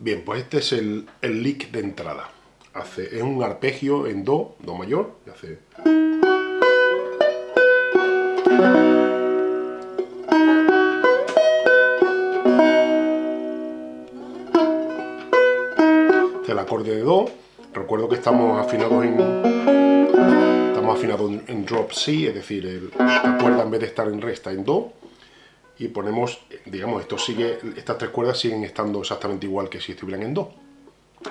Bien, pues este es el, el lick de entrada. Hace, es un arpegio en Do, Do mayor, y hace... Este el acorde de Do. Recuerdo que estamos afinados en... Estamos afinados en drop C, es decir, el, la cuerda en vez de estar en Re está en Do y ponemos, digamos, esto sigue, estas tres cuerdas siguen estando exactamente igual que si estuvieran en Do.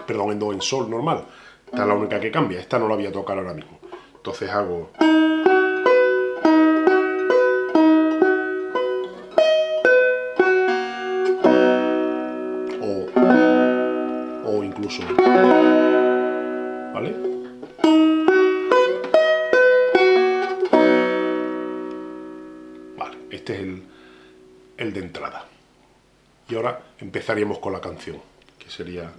Perdón, en Do, en Sol normal. Esta es la única que cambia, esta no la voy a tocar ahora mismo. Entonces hago... O, o incluso... ¿Vale? Vale, de entrada. Y ahora empezaríamos con la canción, que sería...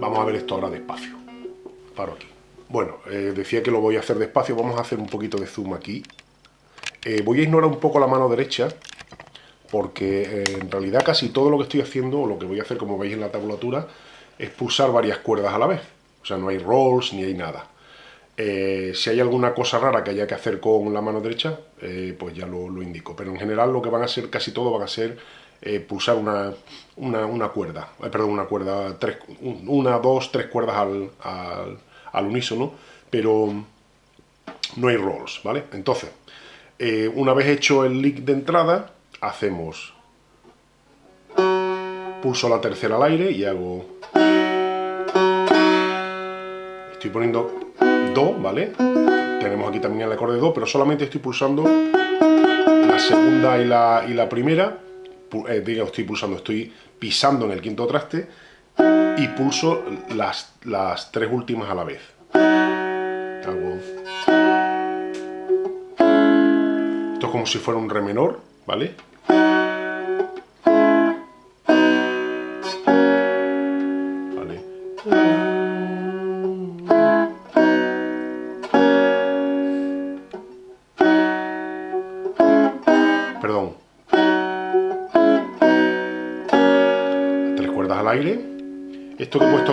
Vamos a ver esto ahora despacio. Paro aquí. Bueno, eh, decía que lo voy a hacer despacio, vamos a hacer un poquito de zoom aquí. Eh, voy a ignorar un poco la mano derecha, porque eh, en realidad casi todo lo que estoy haciendo, o lo que voy a hacer como veis en la tablatura, es pulsar varias cuerdas a la vez. O sea, no hay rolls ni hay nada. Eh, si hay alguna cosa rara que haya que hacer con la mano derecha, eh, pues ya lo, indico. Pero en general lo que van a ser, casi todo van a ser pulsar una, una, una cuerda, perdón, una cuerda, tres, una, dos, tres cuerdas al, al, al unísono, pero no hay rolls, ¿vale? Entonces, una vez hecho el lick de entrada, hacemos. Pulso la tercera al aire y hago. Estoy poniendo do, ¿vale? tenemos aquí también el acorde do, pero solamente estoy pulsando la segunda y la, y la primera. Eh, digo, estoy pulsando, estoy pisando en el quinto traste y pulso las, las tres últimas a la vez. Hago. Esto es como si fuera un re menor, ¿vale?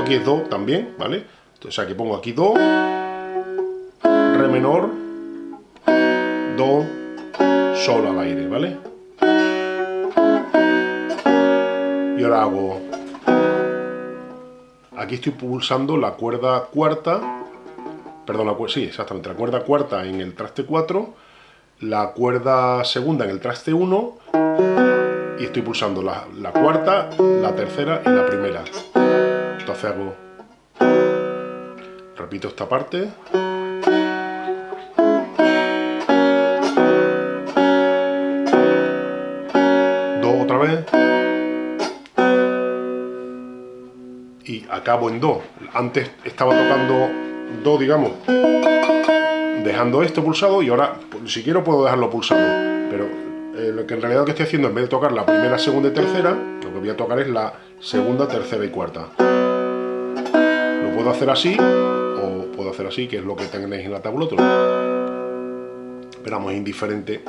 Aquí es Do también, ¿vale? Sea que pongo aquí Do, Re menor, Do, Sol al aire, ¿vale? Y ahora hago... Aquí estoy pulsando la cuerda cuarta, perdón, la, sí, exactamente, la cuerda cuarta en el traste 4, la cuerda segunda en el traste 1, y estoy pulsando la cuarta, la tercera y la primera. Entonces hago... Repito esta parte. Do otra vez. y acabo en Do. Antes estaba tocando Do, digamos, dejando esto pulsado y ahora, si quiero, puedo dejarlo pulsado. Pero eh, lo que en realidad lo que estoy haciendo, en vez de tocar la primera, segunda y tercera, lo que voy a tocar es la segunda, tercera y cuarta. Puedo hacer así, o puedo hacer así, que es lo que tenéis en la tablatura. Pero vamos, es indiferente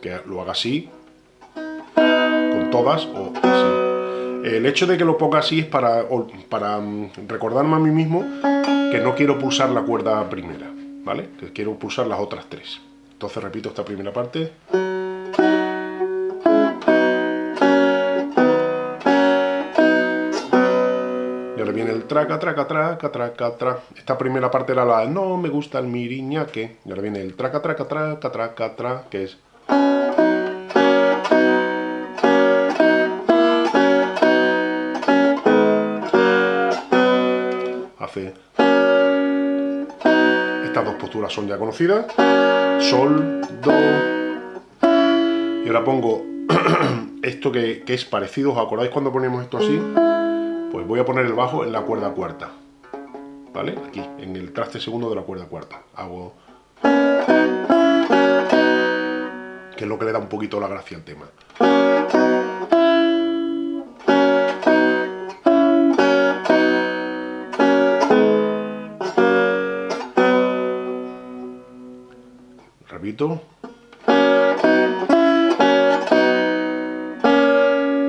que lo haga así, con todas, o así. El hecho de que lo ponga así es para, para mm, recordarme a mí mismo que no quiero pulsar la cuerda primera, ¿vale? Que quiero pulsar las otras tres. Entonces repito esta primera parte. Traca, traca, traca, traca, traca. Esta primera parte era la no me gusta el miriñaque. Y ahora viene el traca, traca, traca, traca, traca, que es... Estas dos posturas son ya conocidas. Sol, Do. Y ahora pongo esto que, que, es parecido. ¿Os acordáis cuando ponemos esto así? Pues voy a poner el bajo en la cuerda cuarta. ¿Vale? Aquí, en el traste segundo de la cuerda cuarta. Hago... Que es lo que le da un poquito la gracia al tema. Repito.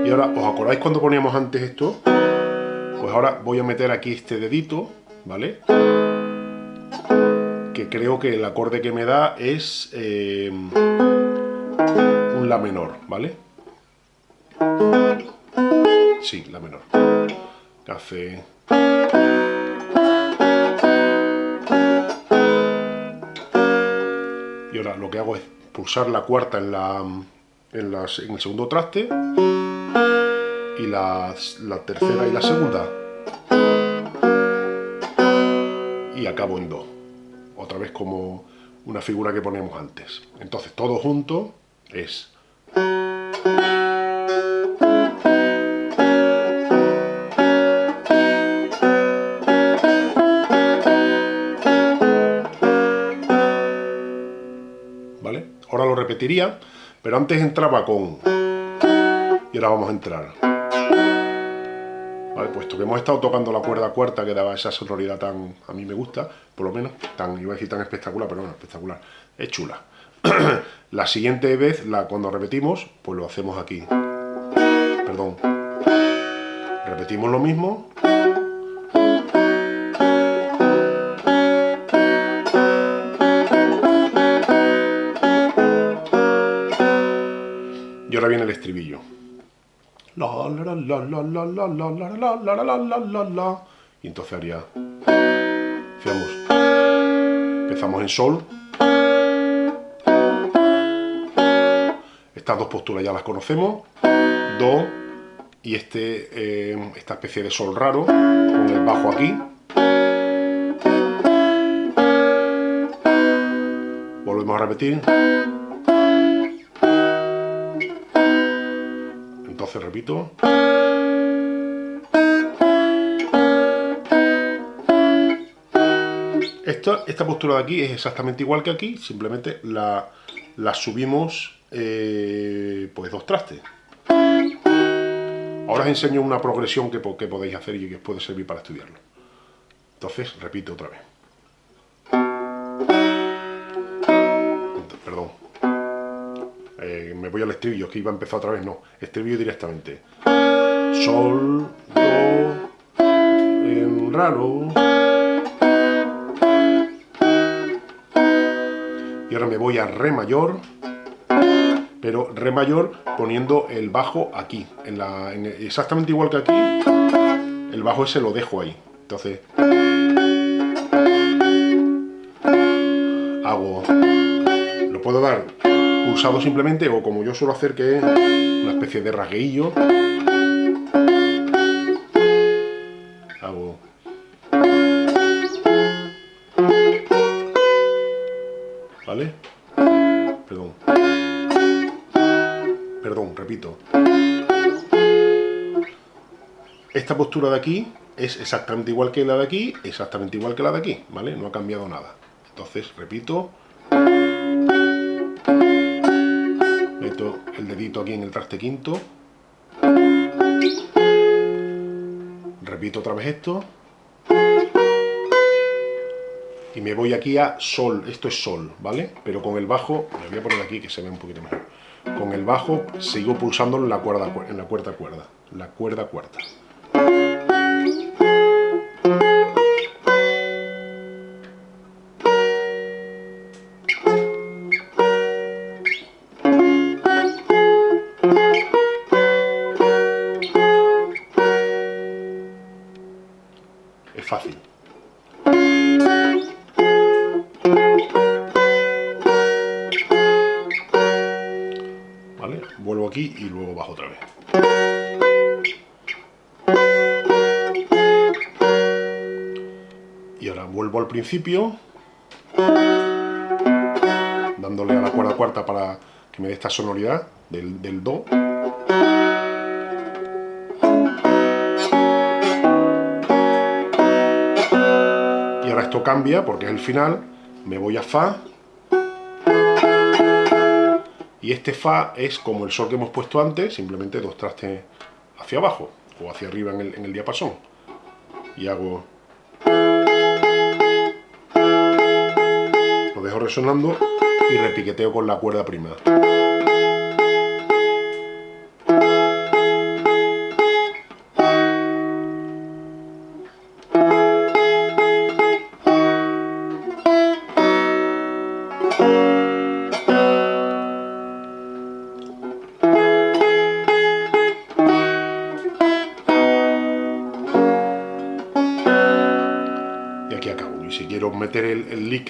Y ahora, ¿os acordáis cuando poníamos antes esto? Pues ahora voy a meter aquí este dedito, ¿vale? Que creo que el acorde que me da es eh, un La menor, ¿vale? Sí, La menor. Café... Y ahora lo que hago es pulsar la cuarta en, la, en, el segundo traste y la, tercera y la segunda. Y acabo en do. Otra vez como una figura que poníamos antes. Entonces todo junto es... ¿Vale? Ahora lo repetiría, pero antes entraba con... Y ahora vamos a entrar puesto que hemos estado tocando la cuerda cuarta que daba esa sonoridad tan, a mí me gusta, por lo menos, tan, iba a decir tan espectacular, pero bueno, espectacular, es chula. la siguiente vez, la, cuando repetimos, pues lo hacemos aquí. Perdón. Repetimos lo mismo. Y ahora viene el estribillo. Y entonces haría... Fíjamos. Empezamos en sol. Estas dos posturas ya las conocemos. Do. Y este, eh, esta especie de sol raro, con el bajo aquí. Volvemos a repetir. Repito. Esta, esta postura de aquí es exactamente igual que aquí, simplemente la, la subimos eh, pues dos trastes. Ahora os enseño una progresión que, que podéis hacer y que os puede servir para estudiarlo. Entonces, repito otra vez. Me voy al estribillo, que iba a empezar otra vez, no, estribillo directamente. Sol, do, en raro. Y ahora me voy a re mayor, pero re mayor poniendo el bajo aquí, en la, exactamente igual que aquí, el bajo ese lo dejo ahí. Entonces, hago, lo puedo dar pulsado simplemente, o como yo suelo hacer, que es una especie de rasgueillo. Hago... ¿Vale? Perdón. Perdón, repito. Esta postura de aquí es exactamente igual que la de aquí, exactamente igual que la de aquí, ¿vale? No ha cambiado nada. Entonces, repito. El dedito aquí en el traste quinto. Repito otra vez esto. Y me voy aquí a sol, esto es sol, ¿vale? Pero con el bajo, me voy a poner aquí que se ve un poquito mejor. Con el bajo sigo pulsando en la cuerda, en la cuarta cuerda, la cuerda cuarta. Vuelvo aquí y luego bajo otra vez. Y ahora vuelvo al principio, dándole a la cuerda cuarta para que me dé esta sonoridad del, del Do. esto cambia porque es el final, me voy a Fa, y este Fa es como el Sol que hemos puesto antes, simplemente dos trastes hacia abajo, o hacia arriba en el, diapasón, y hago... Lo dejo resonando y repiqueteo con la cuerda prima.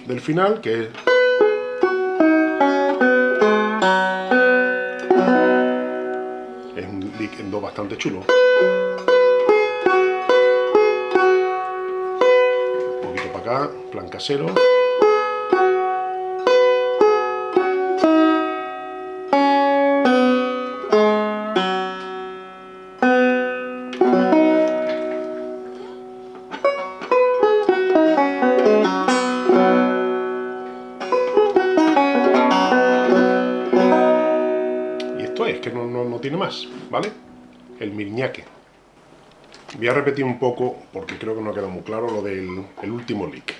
Del final, que es... Un lick en do bastante chulo. Un poquito para acá, plan casero. Tiene más, ¿vale? El mirñaque. Voy a repetir un poco, porque creo que no ha quedado muy claro, lo del el último lick.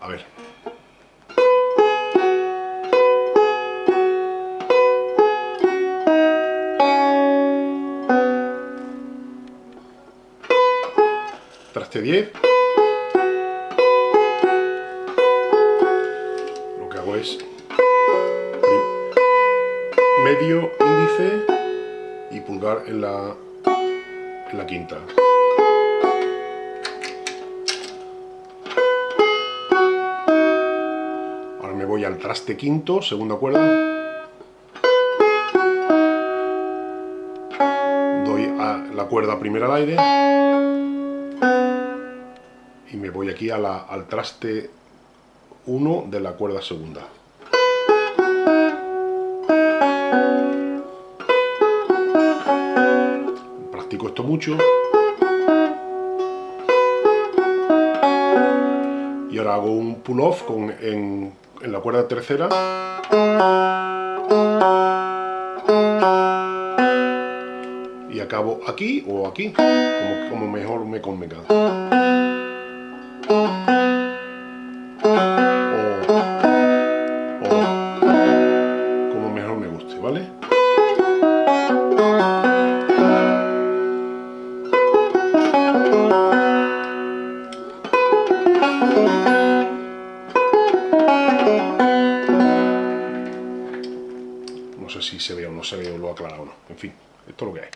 A ver. Traste 10. Lo que hago es medio índice y pulgar en la, en la quinta. Ahora me voy al traste quinto, segunda cuerda. Doy a la cuerda primera al aire. Y me voy aquí al traste 1 de la cuerda segunda. Mucho. Y ahora hago un pull-off con- en, en la cuerda tercera. Y acabo aquí o aquí, como, como mejor me convenga. Se ve o lo he aclarado o no. En fin, esto es lo que hay.